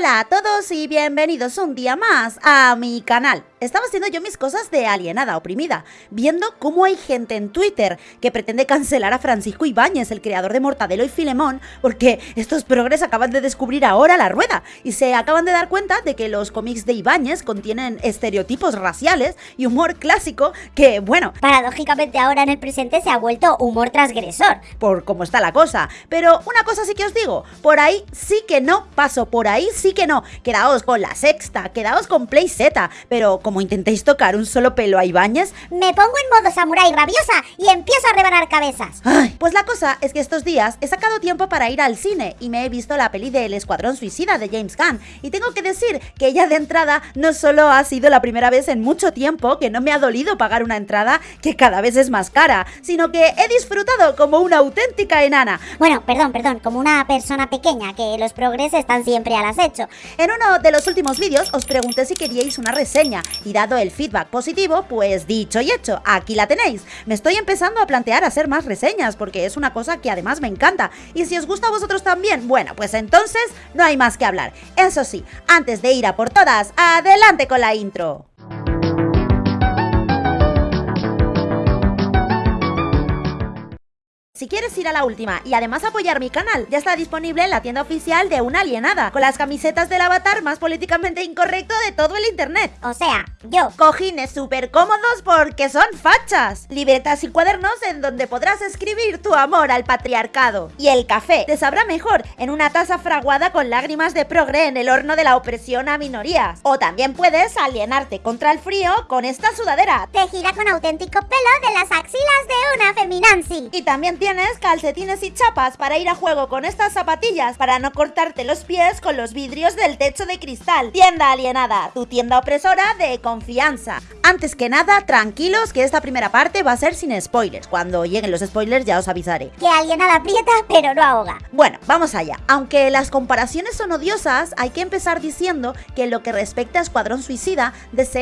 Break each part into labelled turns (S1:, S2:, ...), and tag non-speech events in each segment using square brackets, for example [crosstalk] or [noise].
S1: Hola a todos y bienvenidos un día más a mi canal. Estaba haciendo yo mis cosas de alienada oprimida, viendo cómo hay gente en Twitter que pretende cancelar a Francisco Ibáñez, el creador de Mortadelo y Filemón, porque estos progres acaban de descubrir ahora la rueda y se acaban de dar cuenta de que los cómics de Ibáñez contienen estereotipos raciales y humor clásico que, bueno,
S2: Paradójicamente ahora en el presente se ha vuelto humor transgresor.
S1: por cómo está la cosa. Pero una cosa sí que os digo, por ahí sí que no paso, por ahí sí que no. Quedaos con la sexta, quedaos con Play Z, pero como intentéis tocar un solo pelo a Ibáñez,
S2: Me pongo en modo samurái rabiosa y empiezo a rebanar cabezas.
S1: Ay, pues la cosa es que estos días he sacado tiempo para ir al cine y me he visto la peli del Escuadrón Suicida de James Gunn. Y tengo que decir que ella de entrada no solo ha sido la primera vez en mucho tiempo que no me ha dolido pagar una entrada que cada vez es más cara, sino que he disfrutado como una auténtica enana.
S2: Bueno, perdón, perdón, como una persona pequeña, que los progres están siempre al acecho.
S1: En uno de los últimos vídeos os pregunté si queríais una reseña y dado el feedback positivo, pues dicho y hecho, aquí la tenéis. Me estoy empezando a plantear hacer más reseñas porque es una cosa que además me encanta y si os gusta a vosotros también, bueno, pues entonces no hay más que hablar. Eso sí, antes de ir a por todas, adelante con la intro. Si quieres ir a la última y además apoyar mi canal, ya está disponible en la tienda oficial de Una Alienada, con las camisetas del avatar más políticamente incorrecto de todo el internet.
S2: O sea, yo.
S1: Cojines súper cómodos porque son fachas. Libretas y cuadernos en donde podrás escribir tu amor al patriarcado. Y el café te sabrá mejor en una taza fraguada con lágrimas de progre en el horno de la opresión a minorías. O también puedes alienarte contra el frío con esta sudadera.
S2: Tejida con auténtico pelo de las axilas de una feminancy.
S1: Y también tienes calcetines y chapas para ir a juego con estas zapatillas para no cortarte los pies con los vidrios del techo de cristal. Tienda alienada, tu tienda opresora de confianza. Antes que nada, tranquilos que esta primera parte va a ser sin spoilers. Cuando lleguen los spoilers ya os avisaré.
S2: Que alienada aprieta, pero no ahoga.
S1: Bueno, vamos allá. Aunque las comparaciones son odiosas, hay que empezar diciendo que en lo que respecta a Escuadrón Suicida,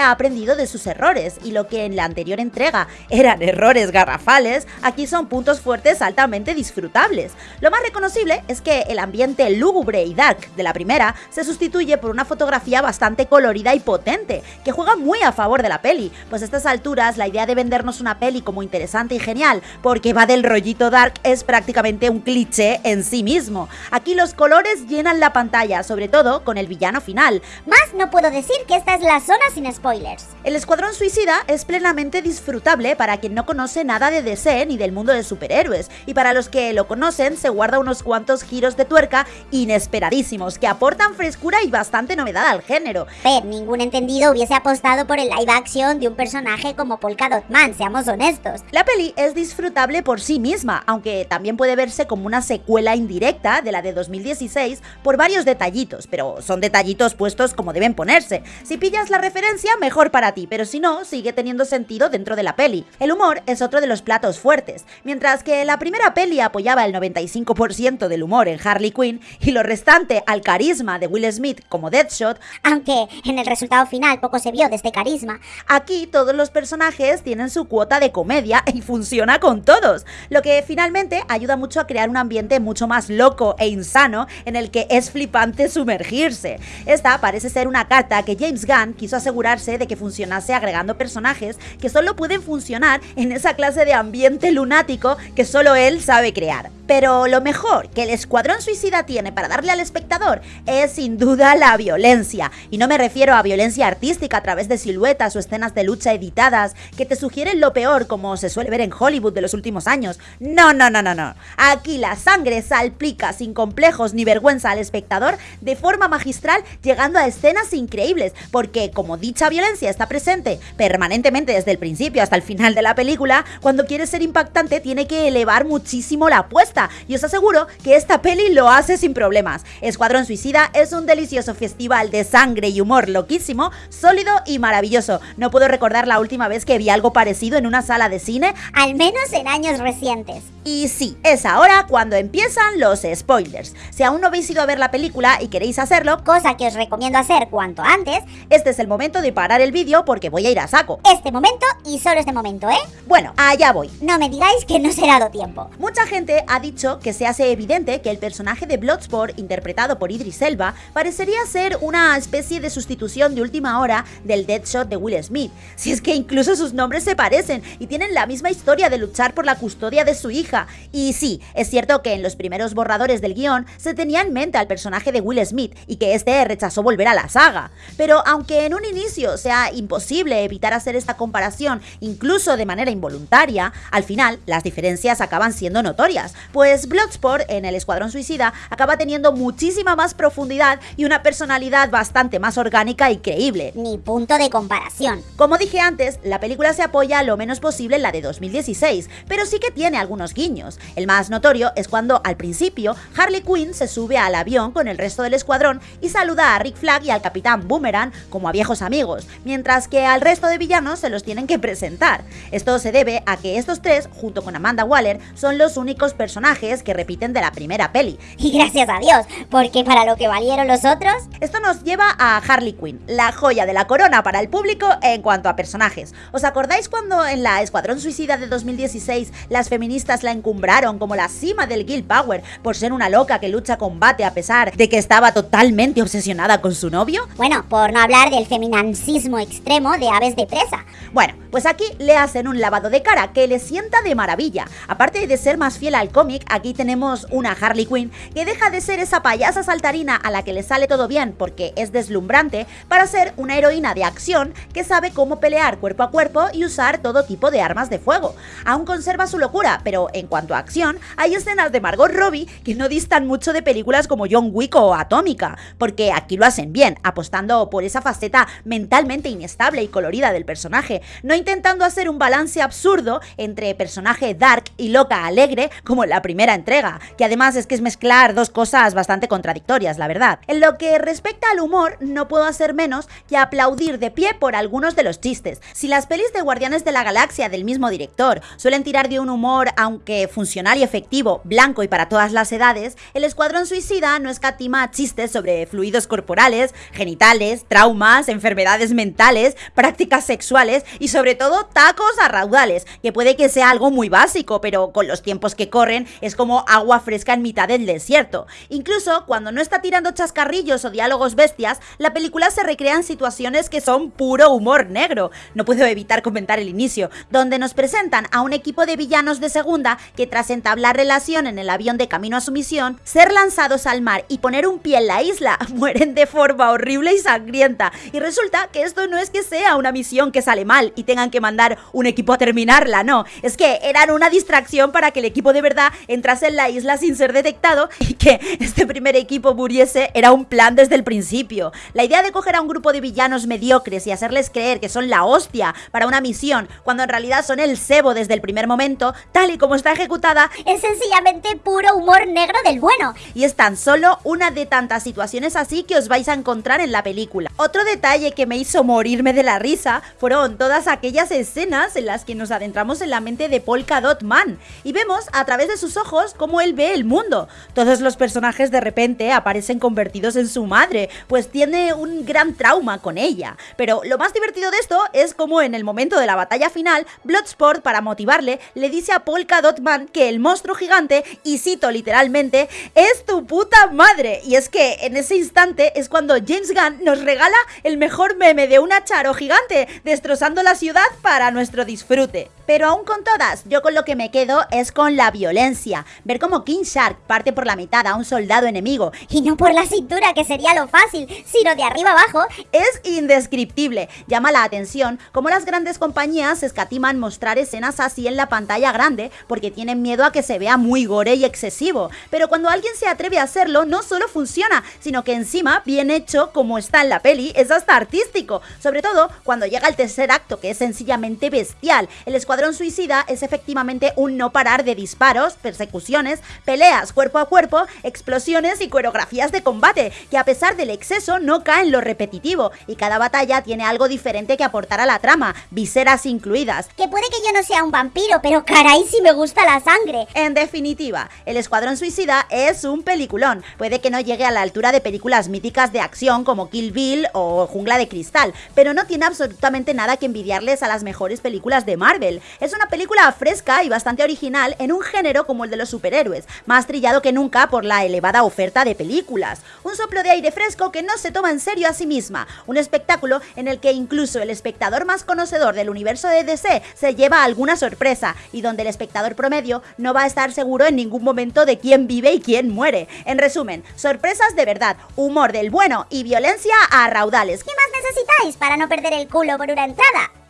S1: ha aprendido de sus errores y lo que en la anterior entrega eran errores garrafales, aquí son puntos fuertes altamente disfrutables. Lo más reconocible es que el ambiente lúgubre y dark de la primera se sustituye por una fotografía bastante colorida y potente, que juega muy a favor de la peli, pues a estas alturas la idea de vendernos una peli como interesante y genial, porque va del rollito dark, es prácticamente un cliché en sí mismo. Aquí los colores llenan la pantalla, sobre todo con el villano final.
S2: Más no puedo decir que esta es la zona sin spoilers.
S1: El Escuadrón Suicida es plenamente disfrutable para quien no conoce nada de DC ni del mundo de superhéroes, y para los que lo conocen se guarda unos cuantos giros de tuerca inesperadísimos que aportan frescura y bastante novedad al género.
S2: Pero ningún entendido hubiese apostado por el live action de un personaje como Polka Dot Man, seamos honestos.
S1: La peli es disfrutable por sí misma, aunque también puede verse como una secuela indirecta de la de 2016 por varios detallitos, pero son detallitos puestos como deben ponerse. Si pillas la referencia, mejor para ti, pero si no, sigue teniendo sentido dentro de la peli. El humor es otro de los platos fuertes, mientras que la primera peli apoyaba el 95% del humor en Harley Quinn y lo restante al carisma de Will Smith como Deadshot,
S2: Aunque en el resultado final poco se vio de este carisma.
S1: Aquí todos los personajes tienen su cuota de comedia y funciona con todos, lo que finalmente ayuda mucho a crear un ambiente mucho más loco e insano en el que es flipante sumergirse. Esta parece ser una carta que James Gunn quiso asegurarse de que funcionase agregando personajes que solo pueden funcionar en esa clase de ambiente lunático que solo él sabe crear. Pero lo mejor que el Escuadrón Suicida tiene para darle al espectador es sin duda la violencia. Y no me refiero a violencia artística a través de siluetas o escenas de lucha editadas que te sugieren lo peor como se suele ver en Hollywood de los últimos años. No, no, no, no, no. Aquí la sangre salpica sin complejos ni vergüenza al espectador de forma magistral llegando a escenas increíbles. Porque como dicha violencia está presente permanentemente desde el principio hasta el final de la película, cuando quiere ser impactante tiene que elevar muchísimo la apuesta y os aseguro que esta peli lo hace sin problemas. Escuadrón Suicida es un delicioso festival de sangre y humor loquísimo, sólido y maravilloso. No puedo recordar la última vez que vi algo parecido en una sala de cine
S2: Al menos en años recientes.
S1: y sí, es ahora cuando empiezan los spoilers. Si aún no habéis ido a ver la película y queréis hacerlo,
S2: Cosa que os recomiendo hacer cuanto antes.
S1: este es el momento de parar el vídeo porque voy a ir a saco.
S2: Este momento y solo este momento, ¿eh?
S1: Bueno, allá voy.
S2: No me digáis que no será Dot tiempo.
S1: Mucha gente ha dicho que se hace evidente que el personaje de Bloodsport, interpretado por Idris Elba, parecería ser una especie de sustitución de última hora del Deadshot de Will Smith. Si es que incluso sus nombres se parecen y tienen la misma historia de luchar por la custodia de su hija. Y sí, es cierto que en los primeros borradores del guion se tenía en mente al personaje de Will Smith y que este rechazó volver a la saga. Pero aunque en un inicio sea imposible evitar hacer esta comparación, incluso de manera involuntaria, al final las diferencias acaban siendo notorias, pues Bloodsport en el Escuadrón Suicida acaba teniendo muchísima más profundidad y una personalidad bastante más orgánica y creíble.
S2: Ni punto de comparación.
S1: Como dije antes, la película se apoya lo menos posible en la de 2016, pero sí que tiene algunos guiños. El más notorio es cuando al principio Harley Quinn se sube al avión con el resto del escuadrón y saluda a Rick Flag y al Capitán Boomerang como a viejos amigos, mientras que al resto de villanos se los tienen que presentar. Esto se debe a que estos tres, junto con Amanda Waller, son los únicos personajes que repiten de la primera peli.
S2: Y gracias a Dios, porque para lo que valieron los otros...
S1: Esto nos lleva a Harley Quinn, la joya de la corona para el público en cuanto a personajes. ¿Os acordáis cuando en la Escuadrón Suicida de 2016 las feministas la encumbraron como la cima del Guild Power por ser una loca que lucha combate a pesar de que estaba totalmente obsesionada con su novio?
S2: Bueno, por no hablar del feminancismo extremo de aves de presa.
S1: Bueno, pues aquí le hacen un lavado de cara que le sienta de maravilla. Aparte de ser más fiel al cómic, aquí tenemos una Harley Quinn que deja de ser esa payasa saltarina a la que le sale todo bien porque es deslumbrante para ser una heroína de acción que sabe cómo pelear cuerpo a cuerpo y usar todo tipo de armas de fuego. Aún conserva su locura, pero en cuanto a acción, hay escenas de Margot Robbie que no distan mucho de películas como John Wick o Atómica, porque aquí lo hacen bien, apostando por esa faceta mentalmente inestable y colorida del personaje, no intentando hacer un balance absurdo entre personaje dark y loca alegre como la primera entrega, que además es que es mezclar dos cosas bastante contradictorias, la verdad. En lo que respecta al humor, no puedo hacer menos que aplaudir de pie por algunos de los chistes. Si las pelis de Guardianes de la Galaxia del mismo director suelen tirar de un humor, aunque funcional y efectivo, blanco y para todas las edades, el Escuadrón Suicida no escatima chistes sobre fluidos corporales, genitales, traumas, enfermedades mentales, prácticas sexuales y sobre todo tacos a raudales, que puede que sea algo muy básico, pero con los tiempos que corren es como agua fresca en mitad del desierto. Incluso cuando no está tirando chascarrillos o diálogos bestias, la película se recrea en situaciones que son puro humor negro. No puedo evitar comentar el inicio, donde nos presentan a un equipo de villanos de segunda que tras entablar relación en el avión de camino a su misión, ser lanzados al mar y poner un pie en la isla, [laughs] mueren de forma horrible y sangrienta. Y resulta que esto no es que sea una misión que sale mal y tengan que mandar un equipo a terminarla, no. Es que eran una distracción para que el equipo de verdad entrase en la isla sin ser detectado y que este primer equipo muriese era un plan desde el principio. La idea de coger a un grupo de villanos mediocres y hacerles creer que son la hostia para una misión, cuando en realidad son el cebo desde el primer momento, tal y como está ejecutada,
S2: Es sencillamente puro humor negro del bueno.
S1: y es tan solo una de tantas situaciones así que os vais a encontrar en la película. Otro detalle que me hizo morirme de la risa fueron todas aquellas escenas en las que nos adentramos en la mente de Polka Dot Man y vemos a través de sus ojos cómo él ve el mundo. Todos los personajes de repente aparecen convertidos en su madre, pues tiene un gran trauma con ella. Pero lo más divertido de esto es como en el momento de la batalla final, Bloodsport, para motivarle, le dice a Polka Dot Man que el monstruo gigante, y cito literalmente, es tu puta madre. Y es que en ese instante es cuando James Gunn nos regala el mejor meme de una charo gigante destrozando la ciudad para nuestro disfrute. Pero aún con todas, yo con lo que me quedo es con la violencia. Ver cómo King Shark parte por la mitad a un soldado enemigo
S2: Y no por la cintura, que sería lo fácil, sino de arriba abajo.
S1: es indescriptible. Llama la atención cómo las grandes compañías escatiman mostrar escenas así en la pantalla grande porque tienen miedo a que se vea muy gore y excesivo. Pero cuando alguien se atreve a hacerlo, no solo funciona, sino que encima, bien hecho como está en la peli, es hasta artístico. Sobre todo cuando llega el tercer acto, que es sencillamente bestial. El Suicida es efectivamente un no parar de disparos, persecuciones, peleas cuerpo a cuerpo, explosiones y coreografías de combate, que a pesar del exceso no caen lo repetitivo, y cada batalla tiene algo diferente que aportar a la trama, viseras incluidas.
S2: Que puede que yo no sea un vampiro, pero caray si me gusta la sangre.
S1: En definitiva, El Escuadrón Suicida es un peliculón. Puede que no llegue a la altura de películas míticas de acción como Kill Bill o Jungla de Cristal, pero no tiene absolutamente nada que envidiarles a las mejores películas de Marvel. Es una película fresca y bastante original en un género como el de los superhéroes, más trillado que nunca por la elevada oferta de películas. Un soplo de aire fresco que no se toma en serio a sí misma. Un espectáculo en el que incluso el espectador más conocedor del universo de DC se lleva alguna sorpresa y donde el espectador promedio no va a estar seguro en ningún momento de quién vive y quién muere. En resumen, sorpresas de verdad, humor del bueno y violencia a raudales.
S2: ¿Qué más necesitáis para no perder el culo por una entrada?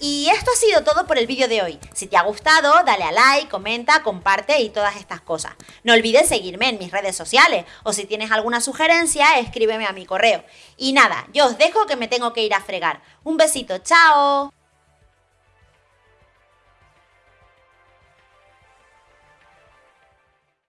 S1: Y esto ha sido todo por el vídeo de hoy. Si te ha gustado, dale a like, comenta, comparte y todas estas cosas. No olvides seguirme en mis redes sociales o si tienes alguna sugerencia, escríbeme a mi correo. Y nada, yo os dejo que me tengo que ir a fregar. Un besito, chao.